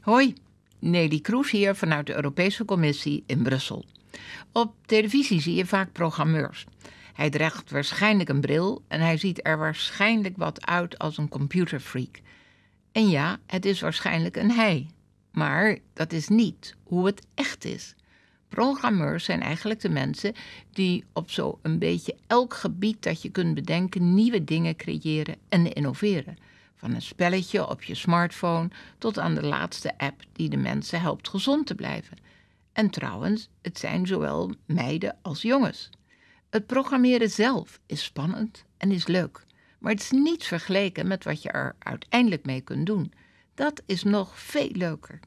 Hoi, Nelly Kroes hier vanuit de Europese Commissie in Brussel. Op televisie zie je vaak programmeurs. Hij draagt waarschijnlijk een bril en hij ziet er waarschijnlijk wat uit als een computerfreak. En ja, het is waarschijnlijk een hij. Maar dat is niet hoe het echt is. Programmeurs zijn eigenlijk de mensen die op zo een beetje elk gebied dat je kunt bedenken nieuwe dingen creëren en innoveren. Van een spelletje op je smartphone tot aan de laatste app die de mensen helpt gezond te blijven. En trouwens, het zijn zowel meiden als jongens. Het programmeren zelf is spannend en is leuk, maar het is niet vergeleken met wat je er uiteindelijk mee kunt doen. Dat is nog veel leuker.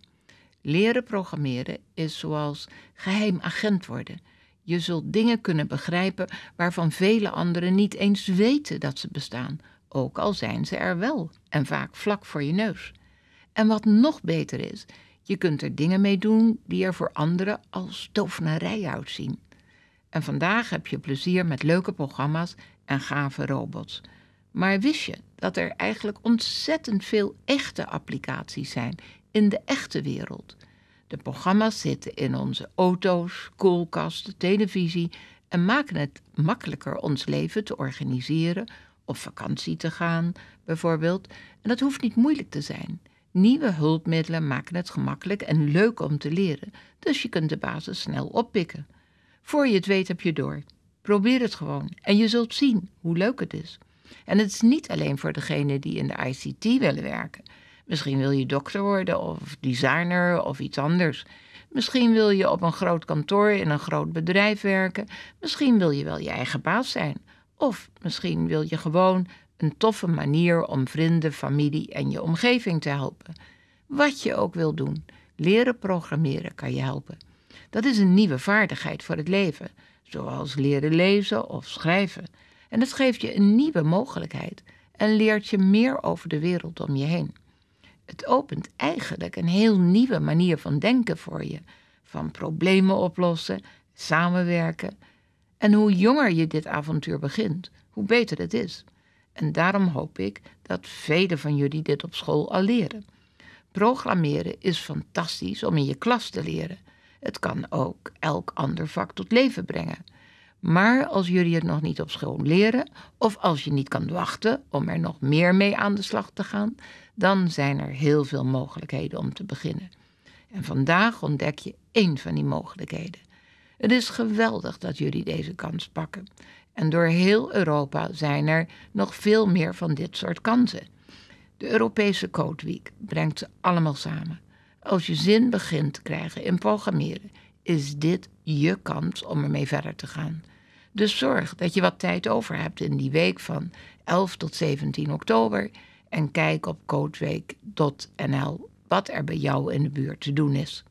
Leren programmeren is zoals geheim agent worden. Je zult dingen kunnen begrijpen waarvan vele anderen niet eens weten dat ze bestaan, ook al zijn ze er wel en vaak vlak voor je neus. En wat nog beter is, je kunt er dingen mee doen die er voor anderen als tovenarij uitzien. En vandaag heb je plezier met leuke programma's en gave robots. Maar wist je dat er eigenlijk ontzettend veel echte applicaties zijn in de echte wereld? De programma's zitten in onze auto's, koelkasten, televisie en maken het makkelijker ons leven te organiseren, op vakantie te gaan bijvoorbeeld. En dat hoeft niet moeilijk te zijn. Nieuwe hulpmiddelen maken het gemakkelijk en leuk om te leren, dus je kunt de basis snel oppikken. Voor je het weet heb je door. Probeer het gewoon en je zult zien hoe leuk het is. En het is niet alleen voor degenen die in de ICT willen werken. Misschien wil je dokter worden of designer of iets anders. Misschien wil je op een groot kantoor in een groot bedrijf werken. Misschien wil je wel je eigen baas zijn. Of misschien wil je gewoon een toffe manier om vrienden, familie en je omgeving te helpen. Wat je ook wil doen, leren programmeren kan je helpen. Dat is een nieuwe vaardigheid voor het leven, zoals leren lezen of schrijven. En het geeft je een nieuwe mogelijkheid en leert je meer over de wereld om je heen. Het opent eigenlijk een heel nieuwe manier van denken voor je, van problemen oplossen, samenwerken. En hoe jonger je dit avontuur begint, hoe beter het is. En daarom hoop ik dat velen van jullie dit op school al leren. Programmeren is fantastisch om in je klas te leren. Het kan ook elk ander vak tot leven brengen. Maar als jullie het nog niet op school leren, of als je niet kan wachten om er nog meer mee aan de slag te gaan, dan zijn er heel veel mogelijkheden om te beginnen. En vandaag ontdek je één van die mogelijkheden. Het is geweldig dat jullie deze kans pakken. En door heel Europa zijn er nog veel meer van dit soort kansen. De Europese Code Week brengt ze allemaal samen. Als je zin begint te krijgen in programmeren, is dit je kans om ermee verder te gaan. Dus zorg dat je wat tijd over hebt in die week van 11 tot 17 oktober en kijk op codeweek.nl wat er bij jou in de buurt te doen is.